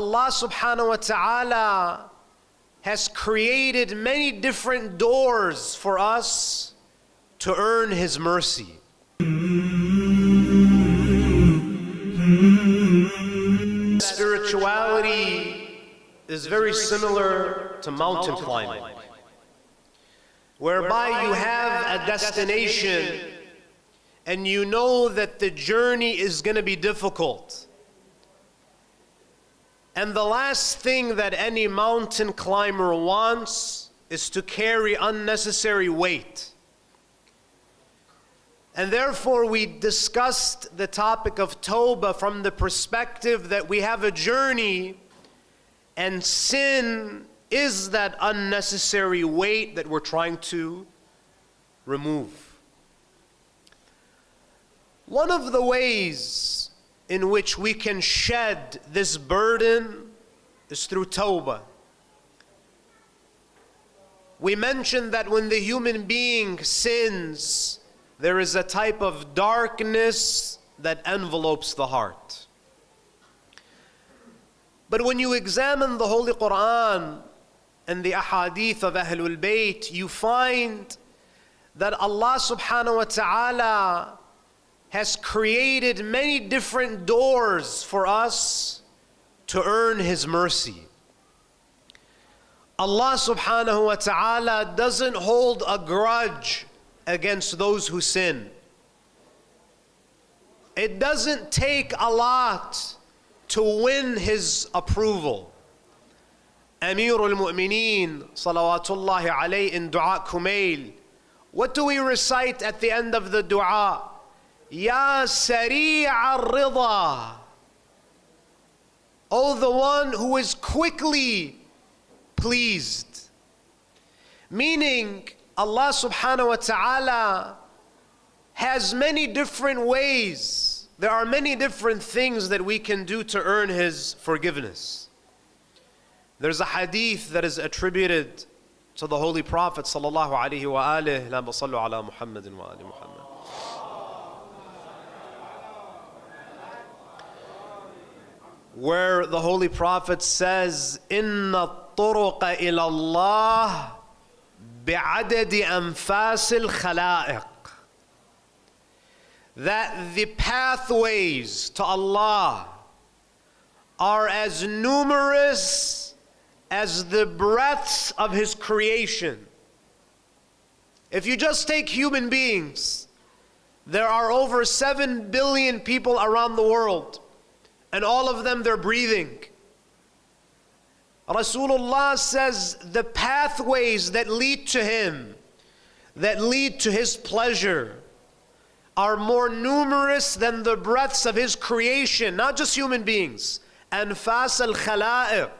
Allah subhanahu wa ta'ala has created many different doors for us to earn His mercy. Spirituality is very similar to mountain climbing, whereby you have a destination and you know that the journey is going to be difficult. And the last thing that any mountain climber wants is to carry unnecessary weight. And therefore, we discussed the topic of Toba from the perspective that we have a journey, and sin is that unnecessary weight that we're trying to remove. One of the ways in which we can shed this burden is through Tawbah. We mentioned that when the human being sins, there is a type of darkness that envelopes the heart. But when you examine the Holy Quran and the ahadith of Ahlul Bayt, you find that Allah subhanahu wa ta'ala has created many different doors for us to earn His mercy. Allah subhanahu wa ta'ala doesn't hold a grudge against those who sin. It doesn't take a lot to win His approval. Amir al-Mu'mineen, salawatullahi alayhi, in Dua Kumail. What do we recite at the end of the dua? Ya Sari' al-Rida. Oh, the one who is quickly pleased. Meaning, Allah subhanahu wa ta'ala has many different ways. There are many different things that we can do to earn His forgiveness. There's a hadith that is attributed to the Holy Prophet sallallahu alaihi wa. where the Holy Prophet says, Inna turuqa ilallah bi'adadi anfasil khala'iq. That the pathways to Allah are as numerous as the breaths of His creation. If you just take human beings, there are over 7 billion people around the world and all of them they're breathing. Rasulullah says the pathways that lead to Him, that lead to His pleasure, are more numerous than the breaths of His creation, not just human beings. Anfas al khala'iq.